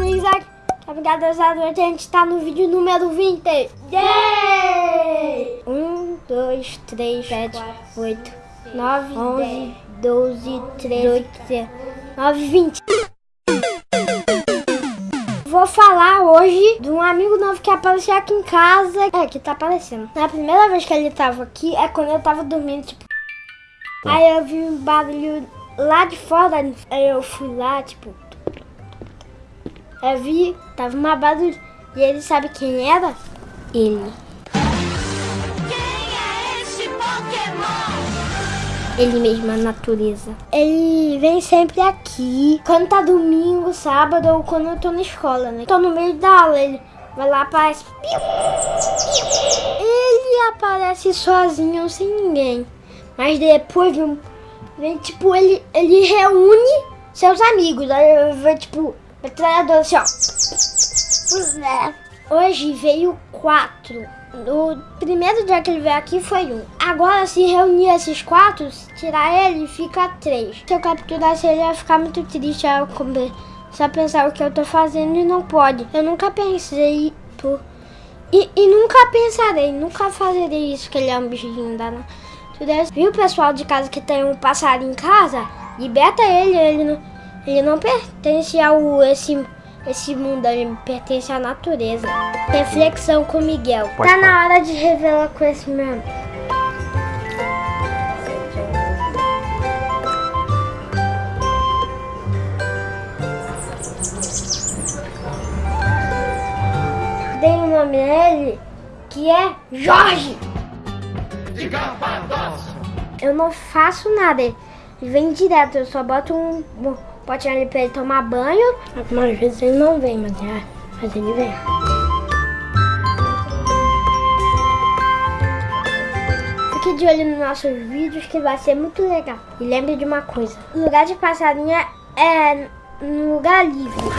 amigos, aqui Obrigado, a gente tá no vídeo número 20. Yay! 1, 2, 3, 7, 8, 9, 11, 12, 13, 8, 9, 20. Vou falar hoje de um amigo novo que apareceu aqui em casa. É, que tá aparecendo. Na primeira vez que ele tava aqui é quando eu tava dormindo, tipo. Aí eu vi um barulho lá de fora. Aí eu fui lá, tipo. Eu vi, tava uma barulho. E ele sabe quem era? Ele. Quem é este Pokémon? Ele mesmo, a natureza. Ele vem sempre aqui. Quando tá domingo, sábado ou quando eu tô na escola, né? Tô no meio da aula, ele vai lá, aparece. Ele aparece sozinho, sem ninguém. Mas depois vem, vem tipo, ele, ele reúne seus amigos. Aí vem, tipo, metralhadora assim, ó. Hoje veio quatro. O primeiro dia que ele veio aqui foi um. Agora, se reunir esses quatro, tirar ele, fica três. Se eu capturasse ele, ia ficar muito triste. Eu começar a pensar o que eu tô fazendo e não pode. Eu nunca pensei por... E, e nunca pensarei, nunca farei isso, que ele é um bichinho da natureza. Viu pessoal de casa que tem um passarinho em casa? Liberta ele, ele não, ele não pertence ao esse esse mundo ele pertence à natureza. Reflexão com Miguel. Pode tá falar. na hora de revelar conhecimento. Dei um nome a ele que é Jorge. Eu não faço nada. Ele vem direto, eu só boto um, potinho ali pra ele tomar banho. Algumas vezes ele não vem, mas, é, mas ele vem. Fique de olho nos nossos vídeos que vai ser muito legal. E lembre de uma coisa: lugar de passarinho é no lugar livre.